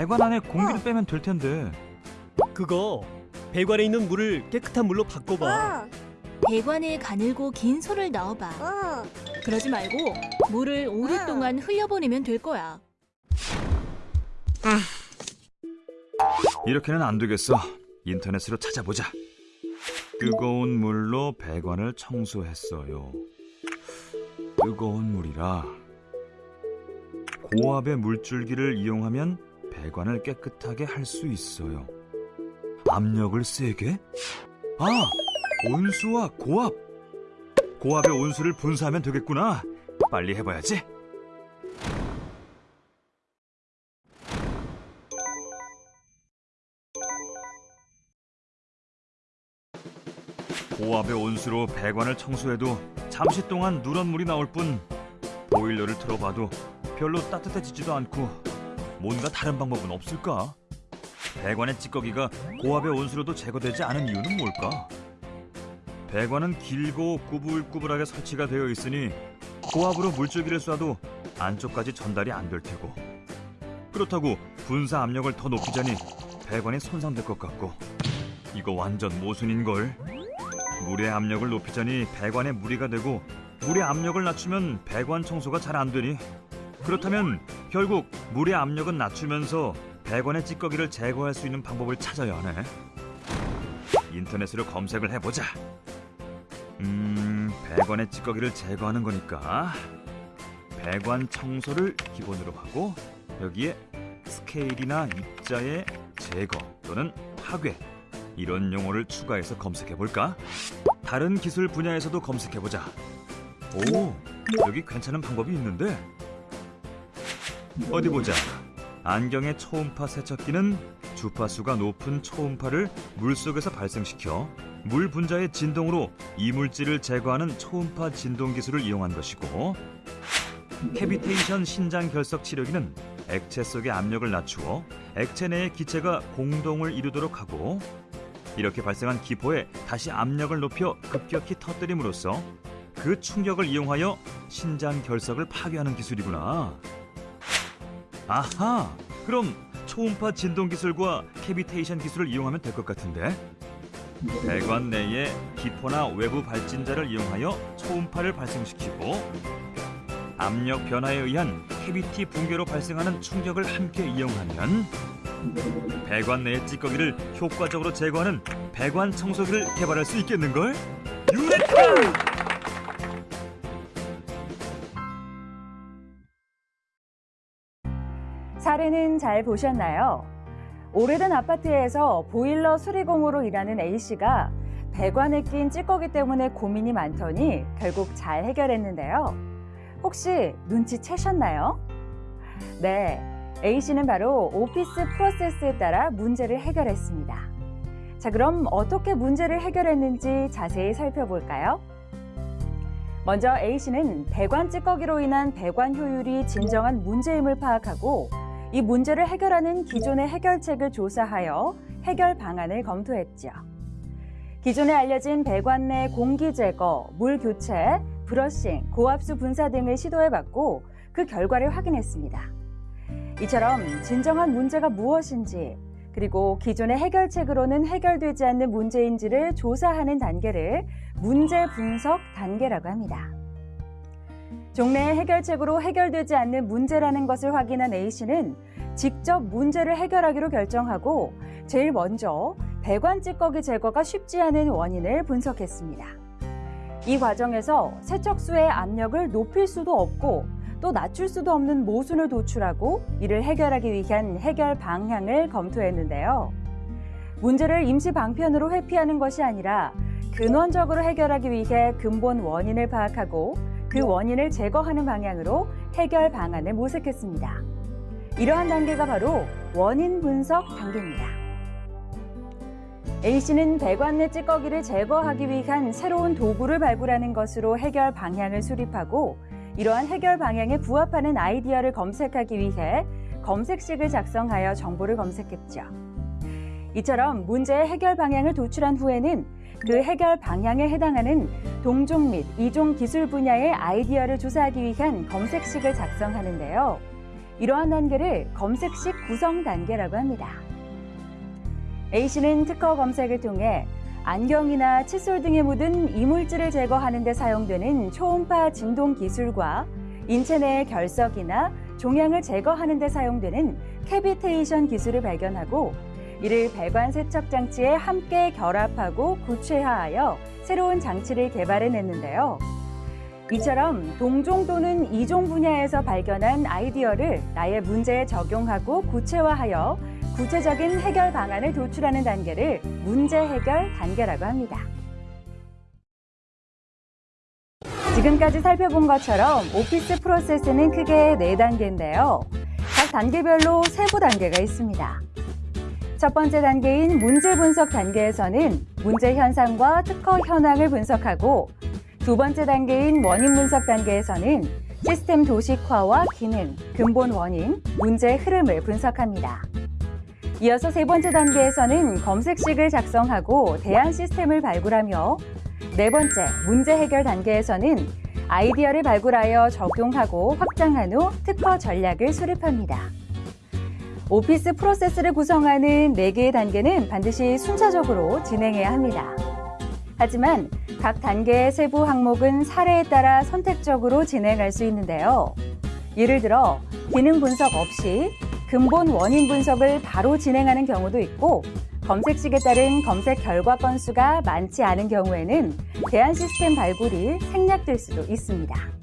배관 안에 공기를 빼면 될 텐데. 그거 배관에 있는 물을 깨끗한 물로 바꿔봐. 배관에 가늘고 긴 솔을 넣어봐. 그러지 말고 물을 오랫동안 흘려보내면 될 거야. 이렇게는 안 되겠어. 인터넷으로 찾아보자. 뜨거운 물로 배관을 청소했어요. 뜨거운 물이라 고압의 물줄기를 이용하면 배관을 깨끗하게 할 수 있어요. 압력을 세게? 아, 온수와 고압. 고압의 온수를 분사하면 되겠구나. 빨리 해봐야지. 고압의 온수로 배관을 청소해도 잠시 동안 누런 물이 나올 뿐 보일러를 틀어봐도 별로 따뜻해지지도 않고 뭔가 다른 방법은 없을까? 배관의 찌꺼기가 고압의 온수로도 제거되지 않은 이유는 뭘까? 배관은 길고 꾸불꾸불하게 설치가 되어 있으니 고압으로 물줄기를 쏴도 안쪽까지 전달이 안 될 테고 그렇다고 분사 압력을 더 높이자니 배관이 손상될 것 같고 이거 완전 모순인걸 물의 압력을 높이자니 배관에 무리가 되고 물의 압력을 낮추면 배관 청소가 잘 안 되니 그렇다면 결국 물의 압력은 낮추면서 배관의 찌꺼기를 제거할 수 있는 방법을 찾아야 하네 인터넷으로 검색을 해보자 음... 배관의 찌꺼기를 제거하는 거니까 배관 청소를 기본으로 하고 여기에 스케일이나 입자의 제거 또는 파괴 이런 용어를 추가해서 검색해 볼까? 다른 기술 분야에서도 검색해 보자. 오, 여기 괜찮은 방법이 있는데. 어디 보자. 안경의 초음파 세척기는 주파수가 높은 초음파를 물 속에서 발생시켜 물 분자의 진동으로 이물질을 제거하는 초음파 진동 기술을 이용한 것이고 캐비테이션 신장 결석 치료기는 액체 속의 압력을 낮추어 액체 내의 기체가 공동을 이루도록 하고 이렇게 발생한 기포에 다시 압력을 높여 급격히 터뜨림으로써 그 충격을 이용하여 신장 결석을 파괴하는 기술이구나. 아하, 그럼 초음파 진동 기술과 캐비테이션 기술을 이용하면 될 것 같은데. 배관 내에 기포나 외부 발진자를 이용하여 초음파를 발생시키고 압력 변화에 의한 cavity 붕괴로 발생하는 충격을 함께 이용하면 배관 내의 찌꺼기를 효과적으로 제거하는 배관 청소기를 개발할 수 있겠는걸? 유레카! 사례는 잘 보셨나요? 오래된 아파트에서 보일러 수리공으로 일하는 A씨가 배관에 낀 찌꺼기 때문에 고민이 많더니 결국 잘 해결했는데요. 혹시 눈치채셨나요? 네, A씨는 바로 오피스 프로세스에 따라 문제를 해결했습니다. 자, 그럼 어떻게 문제를 해결했는지 자세히 살펴볼까요? 먼저 A씨는 배관 찌꺼기로 인한 배관 효율이 진정한 문제임을 파악하고 이 문제를 해결하는 기존의 해결책을 조사하여 해결 방안을 검토했죠. 기존에 알려진 배관 내 공기 제거, 물 교체, 브러싱, 고압수 분사 등을 시도해봤고 그 결과를 확인했습니다. 이처럼 진정한 문제가 무엇인지 그리고 기존의 해결책으로는 해결되지 않는 문제인지를 조사하는 단계를 문제 분석 단계라고 합니다. 종래의 해결책으로 해결되지 않는 문제라는 것을 확인한 A씨는 직접 문제를 해결하기로 결정하고 제일 먼저 배관 찌꺼기 제거가 쉽지 않은 원인을 분석했습니다. 이 과정에서 세척수의 압력을 높일 수도 없고 또 낮출 수도 없는 모순을 도출하고 이를 해결하기 위한 해결 방향을 검토했는데요. 문제를 임시 방편으로 회피하는 것이 아니라 근원적으로 해결하기 위해 근본 원인을 파악하고 그 원인을 제거하는 방향으로 해결 방안을 모색했습니다. 이러한 단계가 바로 원인 분석 단계입니다. A씨는 배관 내 찌꺼기를 제거하기 위한 새로운 도구를 발굴하는 것으로 해결 방향을 수립하고 이러한 해결 방향에 부합하는 아이디어를 검색하기 위해 검색식을 작성하여 정보를 검색했죠. 이처럼 문제의 해결 방향을 도출한 후에는 그 해결 방향에 해당하는 동종 및 이종 기술 분야의 아이디어를 조사하기 위한 검색식을 작성하는데요. 이러한 단계를 검색식 구성 단계라고 합니다. A씨는 특허 검색을 통해 안경이나 칫솔 등에 묻은 이물질을 제거하는 데 사용되는 초음파 진동 기술과 인체 내의 결석이나 종양을 제거하는 데 사용되는 캐비테이션 기술을 발견하고 이를 배관 세척 장치에 함께 결합하고 구체화하여 새로운 장치를 개발해냈는데요. 이처럼 동종 또는 이종 분야에서 발견한 아이디어를 나의 문제에 적용하고 구체화하여 구체적인 해결 방안을 도출하는 단계를 문제 해결 단계라고 합니다. 지금까지 살펴본 것처럼 오피스 프로세스는 크게 네단계인데요각 단계별로 세부 단계가 있습니다. 첫 번째 단계인 문제 분석 단계에서는 문제 현상과 특허 현황을 분석하고 두 번째 단계인 원인 분석 단계에서는 시스템 도식화와 기능, 근본 원인, 문제 흐름을 분석합니다. 이어서 세 번째 단계에서는 검색식을 작성하고 대안 시스템을 발굴하며 네 번째 문제 해결 단계에서는 아이디어를 발굴하여 적용하고 확장한 후 특허 전략을 수립합니다. 오피스 프로세스를 구성하는 네개의 단계는 반드시 순차적으로 진행해야 합니다. 하지만 각 단계의 세부 항목은 사례에 따라 선택적으로 진행할 수 있는데요. 예를 들어 기능 분석 없이 근본 원인 분석을 바로 진행하는 경우도 있고 검색식에 따른 검색 결과 건수가 많지 않은 경우에는 대안 시스템 발굴이 생략될 수도 있습니다.